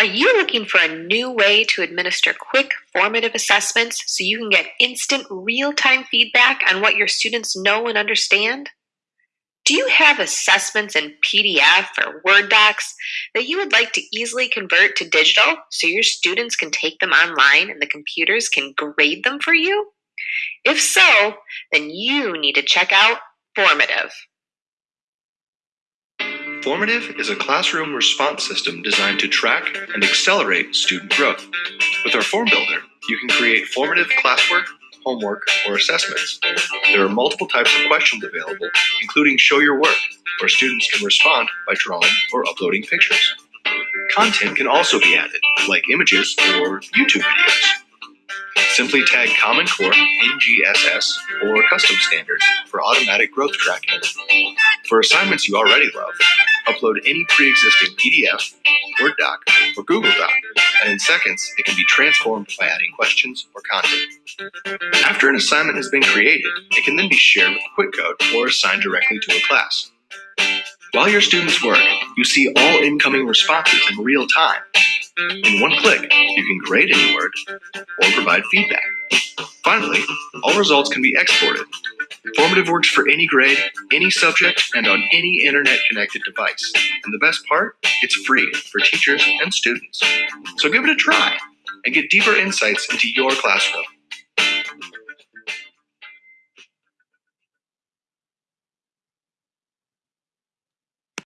Are you looking for a new way to administer quick, formative assessments so you can get instant, real time feedback on what your students know and understand? Do you have assessments in PDF or Word docs that you would like to easily convert to digital so your students can take them online and the computers can grade them for you? If so, then you need to check out Formative. Formative is a classroom response system designed to track and accelerate student growth. With our form builder, you can create formative classwork, homework, or assessments. There are multiple types of questions available, including Show Your Work, where students can respond by drawing or uploading pictures. Content can also be added, like images or YouTube videos. Simply tag Common Core, NGSS, or Custom Standards for automatic growth tracking. For assignments you already love, upload any pre-existing PDF, Word doc, or Google Doc, and in seconds, it can be transformed by adding questions or content. After an assignment has been created, it can then be shared with QuickCode or assigned directly to a class. While your students work, you see all incoming responses in real time. In one click, you can grade any word or provide feedback. Finally, all results can be exported. Formative works for any grade, any subject, and on any internet-connected device. And the best part, it's free for teachers and students. So give it a try and get deeper insights into your classroom.